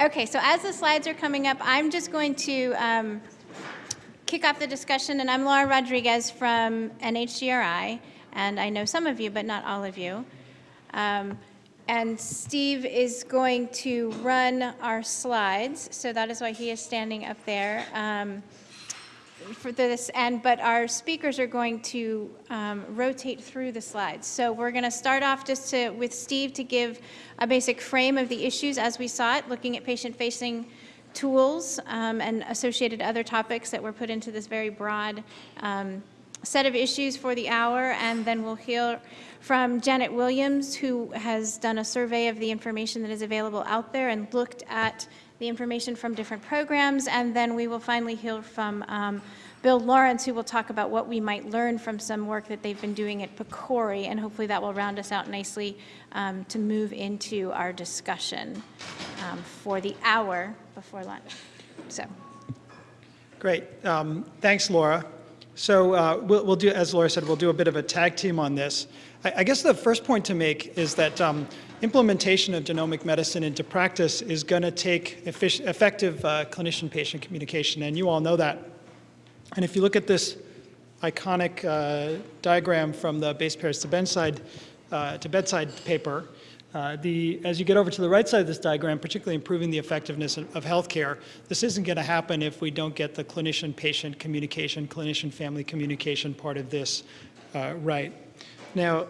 Okay, so as the slides are coming up, I'm just going to um, kick off the discussion, and I'm Laura Rodriguez from NHGRI, and I know some of you, but not all of you. Um, and Steve is going to run our slides, so that is why he is standing up there. Um, for this, and but our speakers are going to um, rotate through the slides. So we're going to start off just to, with Steve to give a basic frame of the issues as we saw it, looking at patient-facing tools um, and associated other topics that were put into this very broad um, set of issues for the hour, and then we'll hear from Janet Williams, who has done a survey of the information that is available out there and looked at the information from different programs, and then we will finally hear from um, Bill Lawrence, who will talk about what we might learn from some work that they've been doing at PCORI, and hopefully that will round us out nicely um, to move into our discussion um, for the hour before lunch. So. Great. Um, thanks, Laura. So uh, we'll, we'll, do, as Laura said, we'll do a bit of a tag team on this. I, I guess the first point to make is that um, implementation of genomic medicine into practice is going to take effective uh, clinician-patient communication, and you all know that. And if you look at this iconic uh, diagram from the base pairs to bedside, uh, to bedside paper, uh, the, as you get over to the right side of this diagram, particularly improving the effectiveness of, healthcare, this isn't going to happen if we don't get the clinician-patient communication, clinician-family communication part of this uh, right. Now,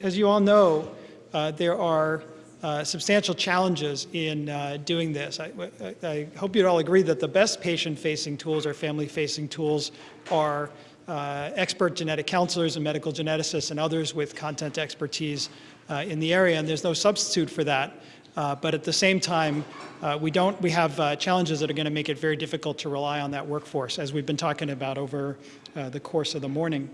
as you all know, uh, there are uh, substantial challenges in uh, doing this. I, I, hope you'd all agree that the best patient-facing tools or family-facing tools are uh, expert genetic counselors and medical geneticists and others with content expertise uh, in the area, and there's no substitute for that. Uh, but at the same time, we don't. We have challenges that are going to make it very difficult to rely on that workforce, as we've been talking about over the course of the morning.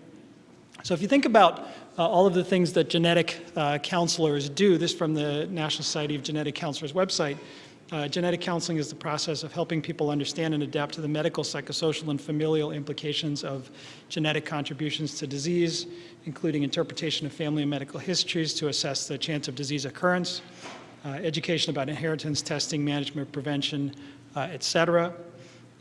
So if you think about uh, all of the things that genetic uh, counselors do, this from the National Society of Genetic Counselors website, uh, genetic counseling is the process of helping people understand and adapt to the medical, psychosocial, and familial implications of genetic contributions to disease, including interpretation of family and medical histories to assess the chance of disease occurrence, uh, education about inheritance, testing, management, prevention, uh, et cetera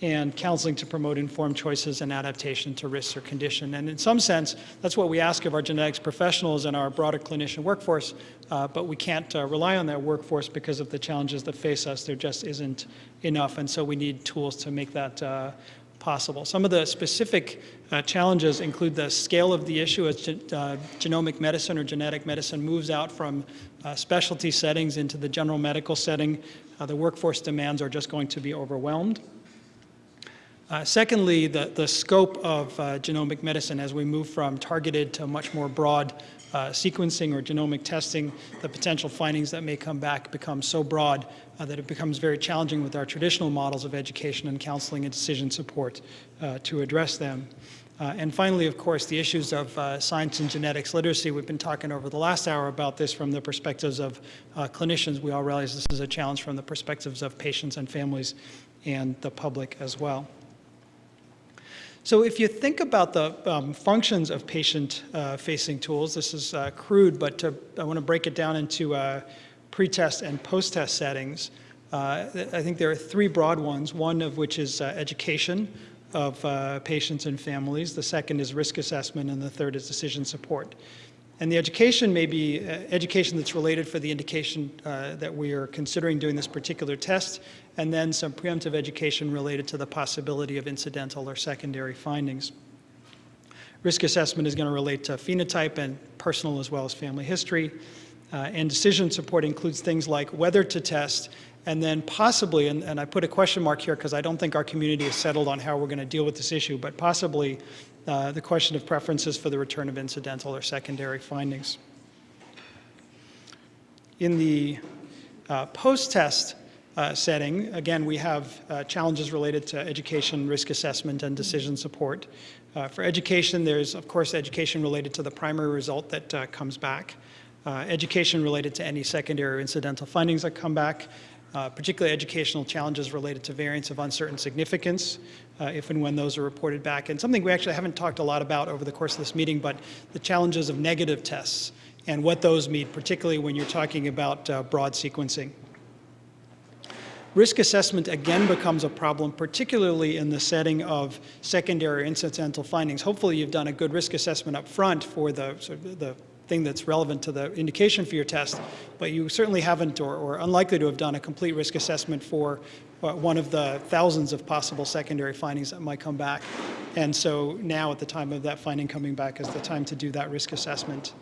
and counseling to promote informed choices and adaptation to risks or condition. And in some sense, that's what we ask of our genetics professionals and our broader clinician workforce, uh, but we can't uh, rely on that workforce because of the challenges that face us. There just isn't enough, and so we need tools to make that uh, possible. Some of the specific uh, challenges include the scale of the issue as ge uh, genomic medicine or genetic medicine moves out from uh, specialty settings into the general medical setting. the workforce demands are just going to be overwhelmed. Uh, secondly, the, the scope of uh, genomic medicine as we move from targeted to much more broad uh, sequencing or genomic testing, the potential findings that may come back become so broad uh, that it becomes very challenging with our traditional models of education and counseling and decision support uh, to address them. Uh, and finally, of course, the issues of science and genetics literacy. We've been talking over the last hour about this from the perspectives of clinicians. We all realize this is a challenge from the perspectives of patients and families and the public as well. So if you think about the um, functions of patient-facing uh, tools, this is uh, crude, but to, I want to break it down into uh, pre-test and post-test settings. Uh, I think there are three broad ones, one of which is uh, education of uh, patients and families, the second is risk assessment, and the third is decision support. And the education may be education that's related for the indication that we are considering doing this particular test, and then some preemptive education related to the possibility of incidental or secondary findings. Risk assessment is going to relate to phenotype and personal as well as family history. Uh, and decision support includes things like whether to test and then possibly, and, and I put a question mark here because I don't think our community is settled on how we're going to deal with this issue, but possibly uh, the question of preferences for the return of incidental or secondary findings. In the uh, post-test uh, setting, again, we have uh, challenges related to education, risk assessment, and decision support. Uh, for education, there's, of course, education related to the primary result that uh, comes back. education related to any secondary or incidental findings that come back, uh, particularly educational challenges related to variants of uncertain significance, uh, if and when those are reported back. And something we actually haven't talked a lot about over the course of this meeting, but the challenges of negative tests and what those mean, particularly when you're talking about uh, broad sequencing. Risk assessment again becomes a problem, particularly in the setting of secondary incidental findings. Hopefully you've done a good risk assessment up front for the, sort of the thing that's relevant to the indication for your test, but you certainly haven't or, or unlikely to have done a complete risk assessment for uh, one of the thousands of possible secondary findings that might come back. And so now at the time of that finding coming back is the time to do that risk assessment.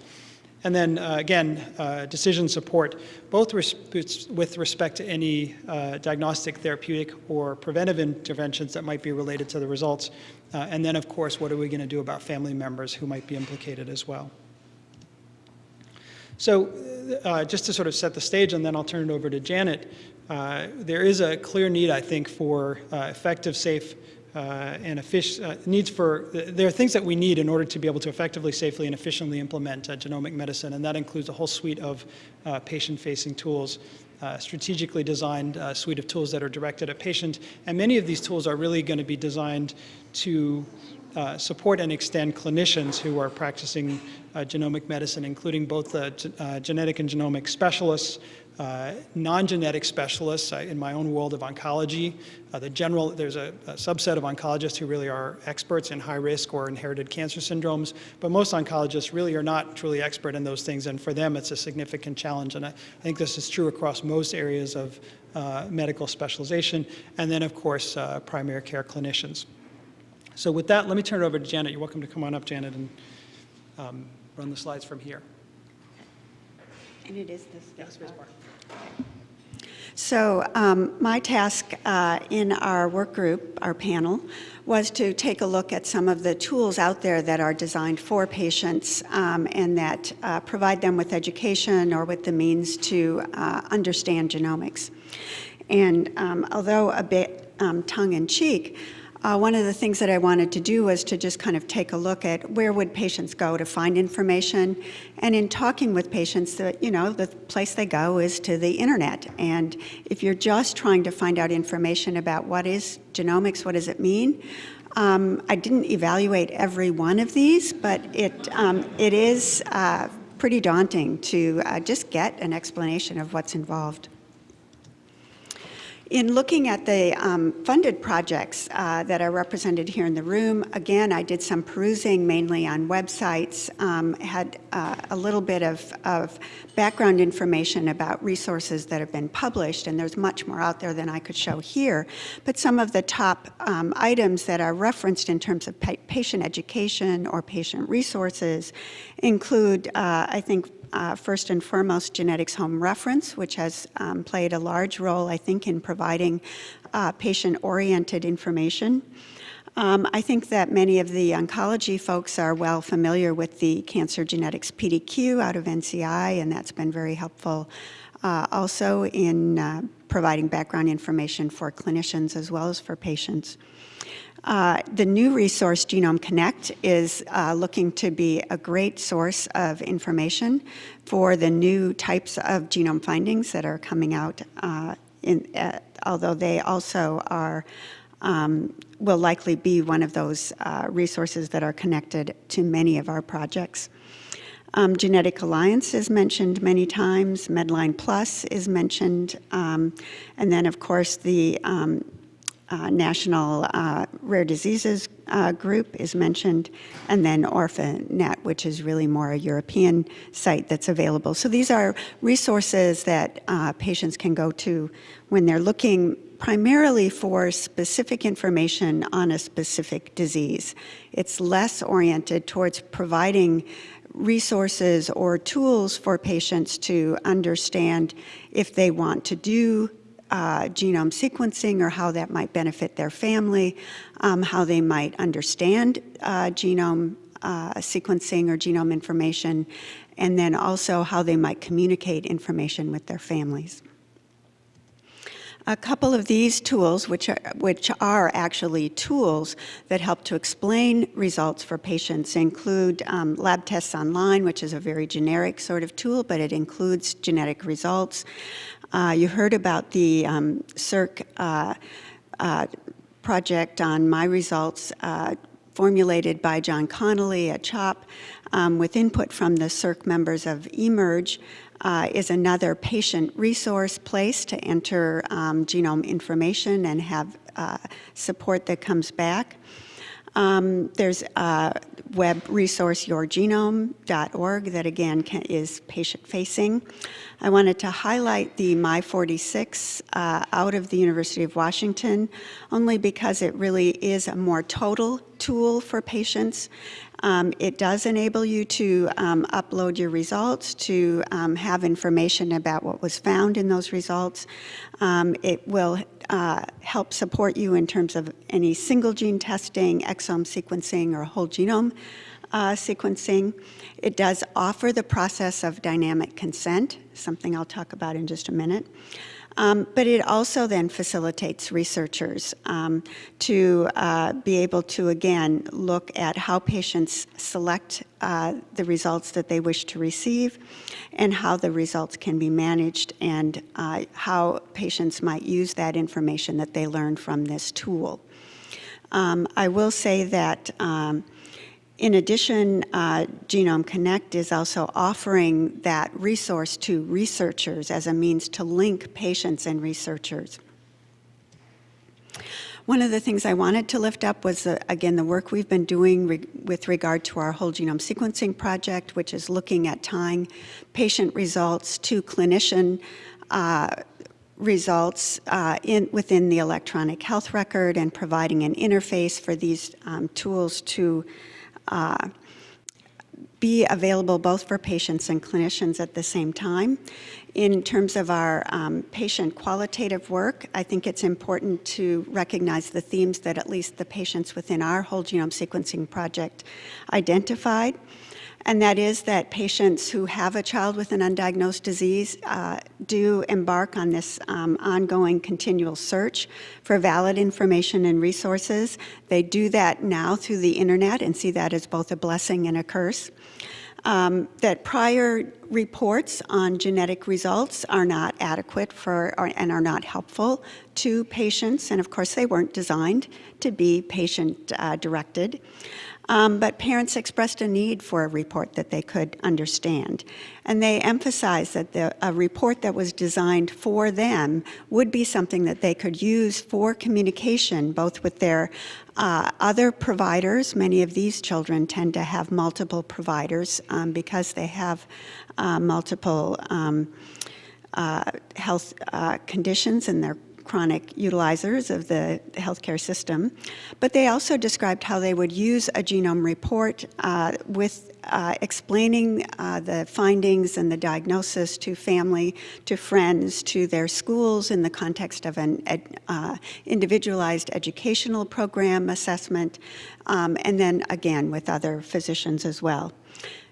And then uh, again, uh, decision support, both res with respect to any uh, diagnostic, therapeutic, or preventive interventions that might be related to the results. Uh, and then of course, what are we going to do about family members who might be implicated as well? So uh, just to sort of set the stage, and then I'll turn it over to Janet, uh, there is a clear need, I think, for effective, safe, and efficient uh, needs for, there are things that we need in order to be able to effectively, safely, and efficiently implement uh, genomic medicine, and that includes a whole suite of patient-facing tools. Uh, strategically designed uh, suite of tools that are directed at patient. And many of these tools are really going to be designed to uh, support and extend clinicians who are practicing uh, genomic medicine, including both the uh, genetic and genomic specialists, uh, non-genetic specialists in my own world of oncology. The general, there's a, a, subset of oncologists who really are experts in high risk or inherited cancer syndromes, but most oncologists really are not truly expert in those things, and for them it's a significant challenge. And I, I think this is true across most areas of medical specialization, and then of course primary care clinicians. So with that, let me turn it over to Janet. You're welcome to come on up, Janet, and um, run the slides from here. And it is this. Yes, Ms. Barr. So um, my task uh, in our work group, our panel, was to take a look at some of the tools out there that are designed for patients um, and that uh, provide them with education or with the means to uh, understand genomics. And um, although a bit um, tongue-in-cheek, uh, one of the things that I wanted to do was to just kind of take a look at where would patients go to find information. And in talking with patients, that you know, the place they go is to the internet. And if you're just trying to find out information about what is genomics, what does it mean, um, I didn't evaluate every one of these, but it, um, it is uh, pretty daunting to uh, just get an explanation of what's involved. In looking at the um, funded projects uh, that are represented here in the room, again, I did some perusing mainly on websites, um, had uh, a little bit of, of, background information about resources that have been published, and there's much more out there than I could show here. But some of the top um, items that are referenced in terms of pa patient education or patient resources include, uh, I think, uh, first and foremost, Genetics Home Reference, which has um, played a large role, I think, in providing uh, patient-oriented information. Um, I think that many of the oncology folks are well familiar with the Cancer Genetics PDQ out of NCI, and that's been very helpful uh, also in uh, providing background information for clinicians as well as for patients. Uh, the new resource, Genome Connect, is uh, looking to be a great source of information for the new types of genome findings that are coming out, uh, in, uh, although they also are um, will likely be one of those uh, resources that are connected to many of our projects. Um, Genetic Alliance is mentioned many times, Medline Plus is mentioned, um, and then of course the um, uh, National uh, Rare Diseases uh, Group is mentioned, and then OrphaNet, which is really more a European site that's available. So these are resources that uh, patients can go to when they're looking primarily for specific information on a specific disease. It's less oriented towards providing resources or tools for patients to understand if they want to do uh, genome sequencing or how that might benefit their family, um, how they might understand uh, genome uh, sequencing or genome information, and then also how they might communicate information with their families. A couple of these tools, which are, which are actually tools that help to explain results for patients, include um, Lab Tests Online, which is a very generic sort of tool, but it includes genetic results. Uh, you heard about the um, CSER uh, uh, project on My Results uh, formulated by John Connolly at CHOP um, with input from the CSER members of eMERGE uh, is another patient resource place to enter um, genome information and have uh, support that comes back. Um, there's a web resource, yourgenome.org, that again can, is patient-facing. I wanted to highlight the My46 uh, out of the University of Washington, only because it really is a more total tool for patients. Um, it does enable you to um, upload your results, to um, have information about what was found in those results. Um, it will uh, help support you in terms of any single gene testing, exome sequencing, or whole genome uh, sequencing. It does offer the process of dynamic consent, something I'll talk about in just a minute. Um, but it also then facilitates researchers um, to uh, be able to, again, look at how patients select uh, the results that they wish to receive and how the results can be managed and uh, how patients might use that information that they learn from this tool. Um, I will say that um, in addition, uh, Genome Connect is also offering that resource to researchers as a means to link patients and researchers. One of the things I wanted to lift up was, uh, again, the work we've been doing re with regard to our whole genome sequencing project, which is looking at tying patient results to clinician uh, results uh, in, within the electronic health record and providing an interface for these um, tools to uh, be available both for patients and clinicians at the same time. In terms of our um, patient qualitative work, I think it's important to recognize the themes that at least the patients within our whole genome sequencing project identified and that is that patients who have a child with an undiagnosed disease uh, do embark on this um, ongoing continual search for valid information and resources. They do that now through the internet and see that as both a blessing and a curse. Um, that prior reports on genetic results are not adequate for or, and are not helpful to patients, and of course they weren't designed to be patient uh, directed. Um, but parents expressed a need for a report that they could understand. And they emphasized that the, a report that was designed for them would be something that they could use for communication, both with their uh, other providers. Many of these children tend to have multiple providers um, because they have uh, multiple um, uh, health uh, conditions in their chronic utilizers of the healthcare system, but they also described how they would use a genome report uh, with uh, explaining uh, the findings and the diagnosis to family, to friends, to their schools in the context of an ed, uh, individualized educational program assessment, um, and then again with other physicians as well.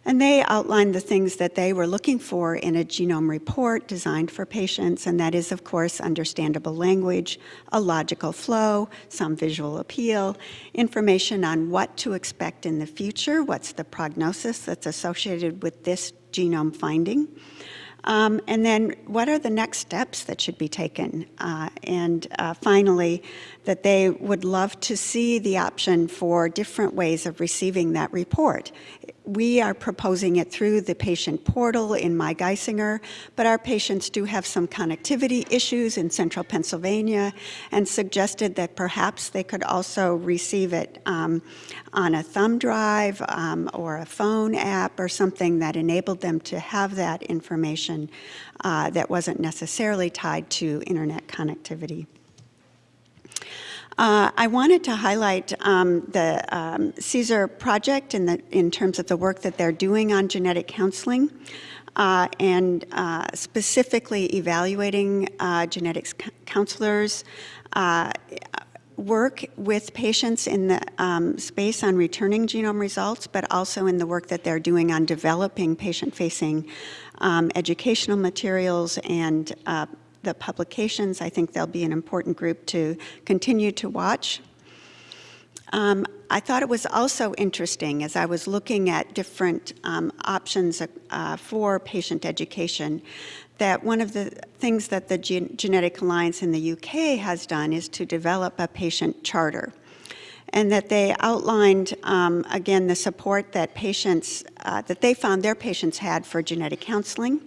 And they outlined the things that they were looking for in a genome report designed for patients, and that is, of course, understandable language, a logical flow, some visual appeal, information on what to expect in the future, what's the prognosis that's associated with this genome finding, um, and then what are the next steps that should be taken? Uh, and uh, finally, that they would love to see the option for different ways of receiving that report. We are proposing it through the patient portal in My Geisinger, but our patients do have some connectivity issues in central Pennsylvania and suggested that perhaps they could also receive it um, on a thumb drive um, or a phone app or something that enabled them to have that information uh, that wasn't necessarily tied to internet connectivity. Uh, I wanted to highlight um, the um, CSER project in, the, in terms of the work that they're doing on genetic counseling uh, and uh, specifically evaluating uh, genetics counselors, uh, work with patients in the um, space on returning genome results, but also in the work that they're doing on developing patient-facing um, educational materials and uh, the publications. I think they'll be an important group to continue to watch. Um, I thought it was also interesting as I was looking at different um, options uh, for patient education that one of the things that the Gen Genetic Alliance in the UK has done is to develop a patient charter. and that they outlined, um, again, the support that patients, uh, that they found their patients had for genetic counseling,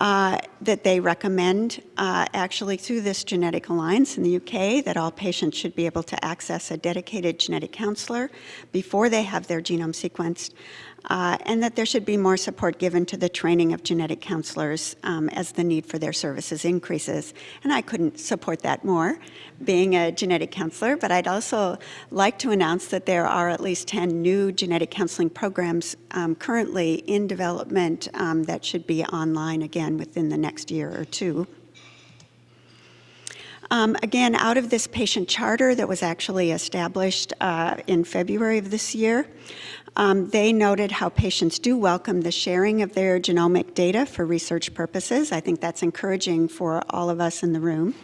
uh, that they recommend uh, actually through this genetic alliance in the UK that all patients should be able to access a dedicated genetic counselor before they have their genome sequenced, uh, and that there should be more support given to the training of genetic counselors um, as the need for their services increases. And I couldn't support that more, being a genetic counselor, but I'd also like to announce that there are at least 10 new genetic counseling programs um, currently in development um, that should be online again within the next year or two. Um, again, out of this patient charter that was actually established uh, in February of this year, um, they noted how patients do welcome the sharing of their genomic data for research purposes. I think that's encouraging for all of us in the room.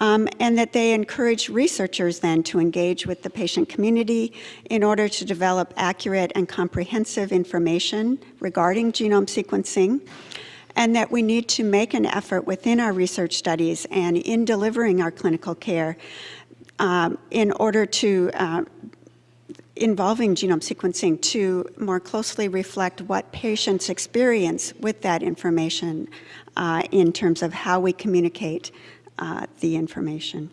Um, and that they encourage researchers then to engage with the patient community in order to develop accurate and comprehensive information regarding genome sequencing and that we need to make an effort within our research studies and in delivering our clinical care um, in order to uh, involving genome sequencing to more closely reflect what patients experience with that information uh, in terms of how we communicate uh, the information.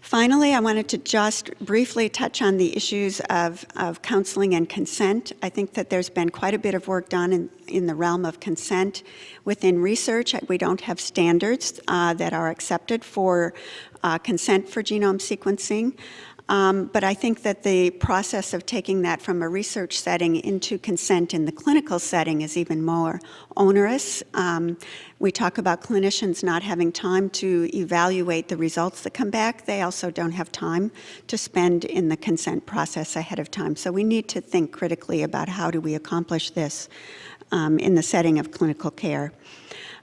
Finally, I wanted to just briefly touch on the issues of, of counseling and consent. I think that there's been quite a bit of work done in, in the realm of consent. Within research, we don't have standards uh, that are accepted for uh, consent for genome sequencing. Um, but I think that the process of taking that from a research setting into consent in the clinical setting is even more onerous. Um, we talk about clinicians not having time to evaluate the results that come back. They also don't have time to spend in the consent process ahead of time. So we need to think critically about how do we accomplish this um, in the setting of clinical care.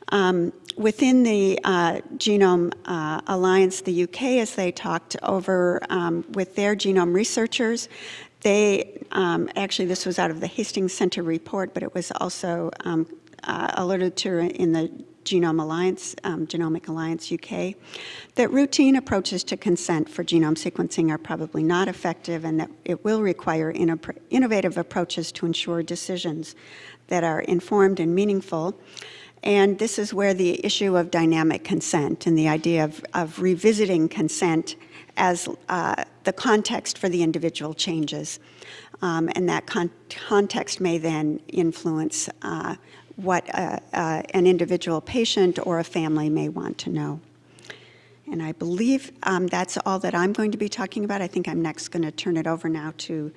Um, within the uh, Genome uh, Alliance, the UK, as they talked over um, with their genome researchers, they, um, actually this was out of the Hastings Center report, but it was also um, uh, alerted to in the Genome Alliance, um, Genomic Alliance UK, that routine approaches to consent for genome sequencing are probably not effective and that it will require innovative approaches to ensure decisions that are informed and meaningful and this is where the issue of dynamic consent and the idea of, of revisiting consent as uh, the context for the individual changes. Um, and that con context may then influence uh, what uh, uh, an individual patient or a family may want to know. And I believe um, that's all that I'm going to be talking about. I think I'm next going to turn it over now to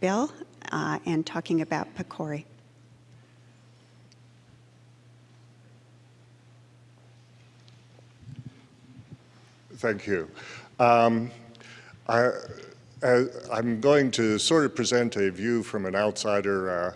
Bill uh, and talking about PCORI. Thank you. Um, I, am going to sort of present a view from an outsider, uh,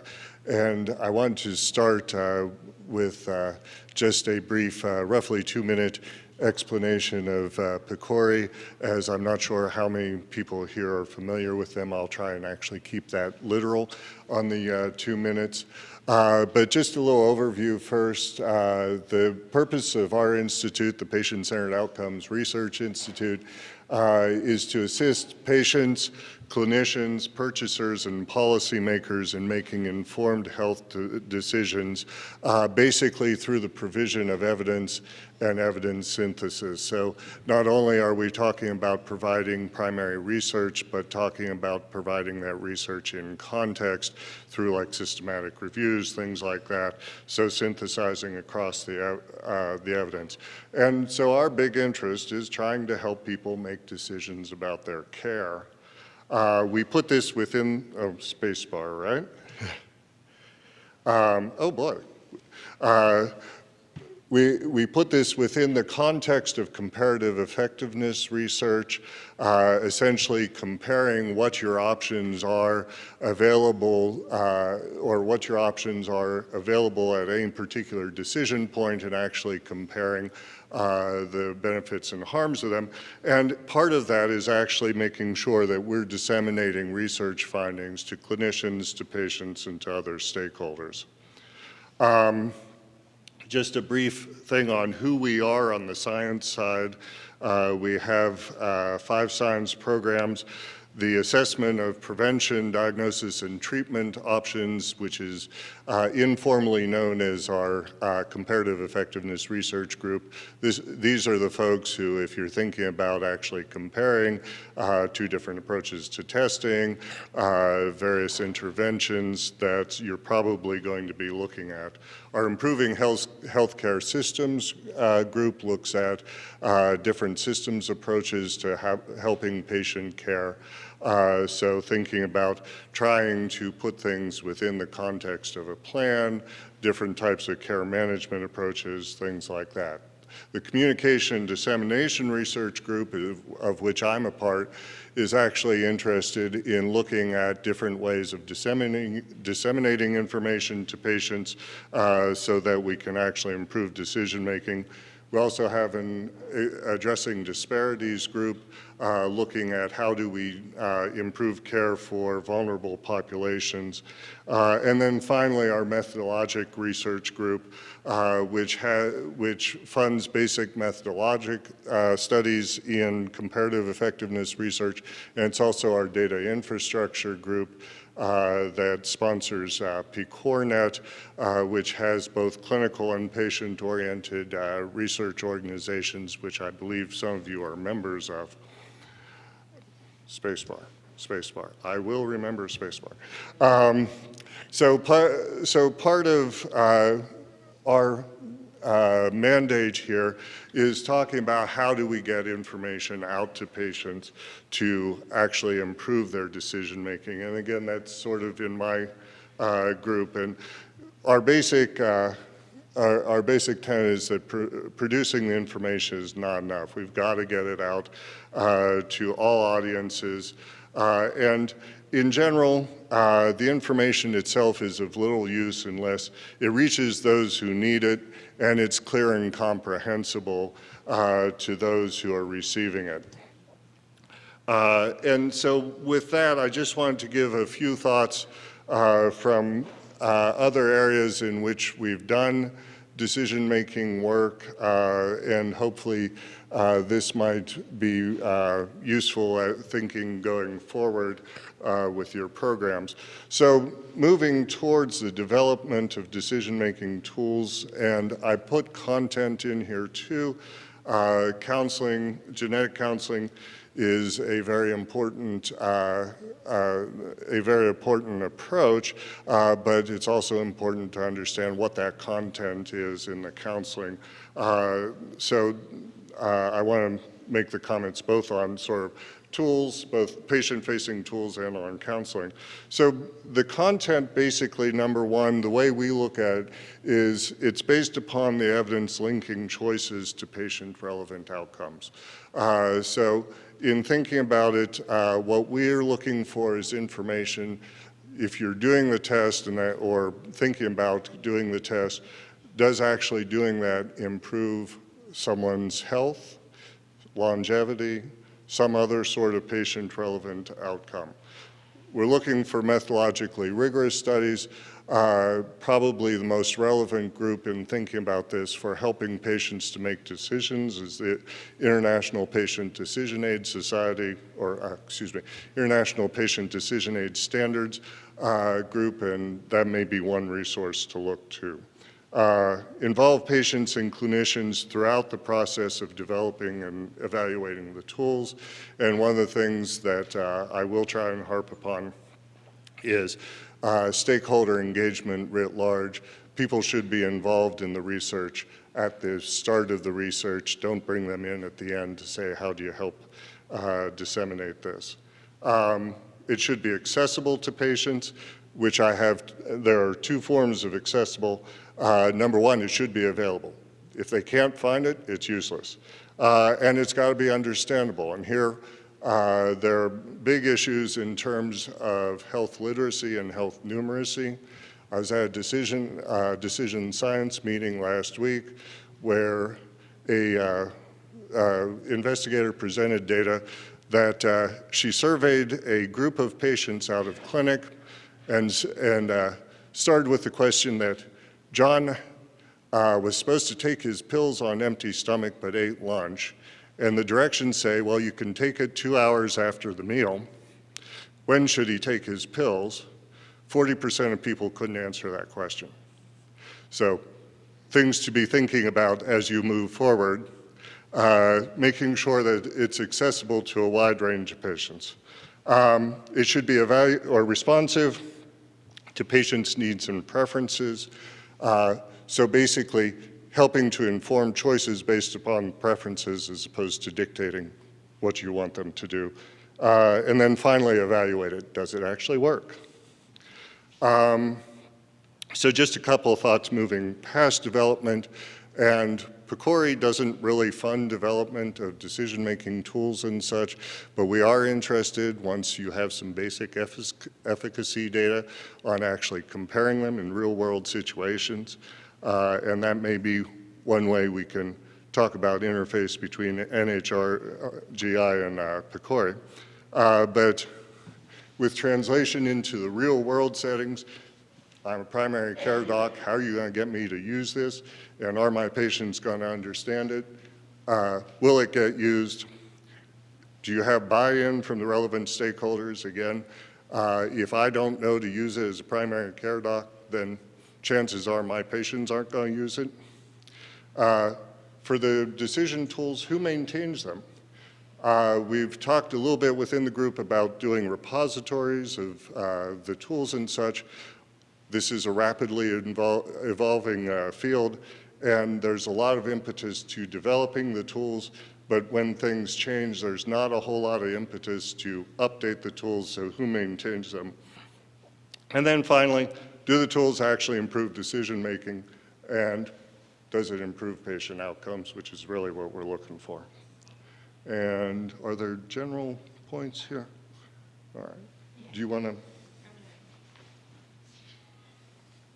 and I want to start uh, with uh, just a brief, uh, roughly two-minute explanation of uh, PCORI, as I'm not sure how many people here are familiar with them. I'll try and actually keep that literal on the uh, two minutes. Uh, but just a little overview first. Uh, the purpose of our institute, the Patient-Centered Outcomes Research Institute, is to assist patients, clinicians, purchasers, and policymakers in making informed health decisions, uh, basically through the provision of evidence and evidence synthesis. So not only are we talking about providing primary research, but talking about providing that research in context through like systematic reviews, things like that. So synthesizing across the, uh, the evidence. And so our big interest is trying to help people make decisions about their care. Uh, we put this within a oh, spacebar, right? um, oh boy. Uh, we, we put this within the context of comparative effectiveness research, uh, essentially comparing what your options are available uh, or what your options are available at any particular decision point and actually comparing uh, the benefits and harms of them. And part of that is actually making sure that we're disseminating research findings to clinicians, to patients, and to other stakeholders. Um, just a brief thing on who we are on the science side. Uh, we have uh, five science programs the assessment of prevention, diagnosis, and treatment options, which is uh, informally known as our uh, comparative effectiveness research group. This, these are the folks who, if you're thinking about actually comparing uh, two different approaches to testing, uh, various interventions that you're probably going to be looking at. Our Improving Health Healthcare Systems uh, group looks at uh, different systems approaches to helping patient care. Uh, so thinking about trying to put things within the context of a plan, different types of care management approaches, things like that. The Communication Dissemination Research Group, of which I'm a part, is actually interested in looking at different ways of disseminating, disseminating information to patients uh, so that we can actually improve decision making. We also have an addressing disparities group uh, looking at how do we uh, improve care for vulnerable populations. Uh, and then finally, our methodologic research group, uh, which, which funds basic methodologic uh, studies in comparative effectiveness research. And it's also our data infrastructure group, uh, that sponsors uh, PCORNet, uh, which has both clinical and patient-oriented research organizations, which I believe some of you are members of. Spacebar, spacebar. I will remember spacebar. Um, so, so part of uh, our uh, mandate here is talking about how do we get information out to patients to actually improve their decision making. And again, that's sort of in my uh, group. And our basic, uh, our, our, basic tenet is that pr producing the information is not enough. We've got to get it out uh, to all audiences. Uh, and in general, uh, the information itself is of little use unless it reaches those who need it and it's clear and comprehensible uh, to those who are receiving it. Uh, and so with that, I just wanted to give a few thoughts uh, from other areas in which we've done decision-making work, uh, and hopefully uh, this might be uh, useful thinking going forward uh, with your programs. So moving towards the development of decision-making tools, and I put content in here too, uh, counseling, genetic counseling is a very important, uh, uh, a very important approach, uh, but it's also important to understand what that content is in the counseling. Uh, so uh, I want to make the comments both on sort of tools, both patient-facing tools and on counseling. So the content basically, number one, the way we look at it is it's based upon the evidence linking choices to patient-relevant outcomes. Uh, so in thinking about it, uh, what we're looking for is information if you're doing the test and that, or thinking about doing the test, does actually doing that improve someone's health, longevity, some other sort of patient-relevant outcome. We're looking for methodologically rigorous studies. Probably the most relevant group in thinking about this for helping patients to make decisions is the International Patient Decision Aid Society, or uh, excuse me, International Patient Decision Aid Standards uh, group, and that may be one resource to look to uh, involve patients and clinicians throughout the process of developing and evaluating the tools. And one of the things that uh, I will try and harp upon is uh, stakeholder engagement writ large. People should be involved in the research at the start of the research. Don't bring them in at the end to say, how do you help uh, disseminate this? Um, it should be accessible to patients, which I have, there are two forms of accessible. Uh, number one, it should be available. If they can't find it, it's useless. Uh, and it's got to be understandable. And here, uh, there are big issues in terms of health literacy and health numeracy. I was at a decision, uh, decision science meeting last week where a uh, uh, investigator presented data that she surveyed a group of patients out of clinic and, and started with the question that John, uh, was supposed to take his pills on empty stomach but ate lunch, and the directions say, well, you can take it two hours after the meal. When should he take his pills? 40% of people couldn't answer that question. So things to be thinking about as you move forward, uh, making sure that it's accessible to a wide range of patients. Um, it should be or responsive to patients' needs and preferences. Uh, so basically, helping to inform choices based upon preferences as opposed to dictating what you want them to do. Uh, and then finally, evaluate it. Does it actually work? Um, so just a couple of thoughts moving past development. And PCORI doesn't really fund development of decision-making tools and such, but we are interested, once you have some basic efficacy data, on actually comparing them in real-world situations. Uh, and that may be one way we can talk about interface between NHGRI and uh, PCORI. Uh, but with translation into the real-world settings, I'm a primary care doc. How are you going to get me to use this? And are my patients going to understand it? Uh, will it get used? Do you have buy-in from the relevant stakeholders? Again, uh, if I don't know to use it as a primary care doc, then chances are my patients aren't going to use it. Uh, for the decision tools, who maintains them? Uh, we've talked a little bit within the group about doing repositories of uh, the tools and such. This is a rapidly evolving uh, field, and there's a lot of impetus to developing the tools, but when things change, there's not a whole lot of impetus to update the tools, so who maintains them? And then finally, do the tools actually improve decision-making, and does it improve patient outcomes, which is really what we're looking for. And are there general points here? All right. Do you want to?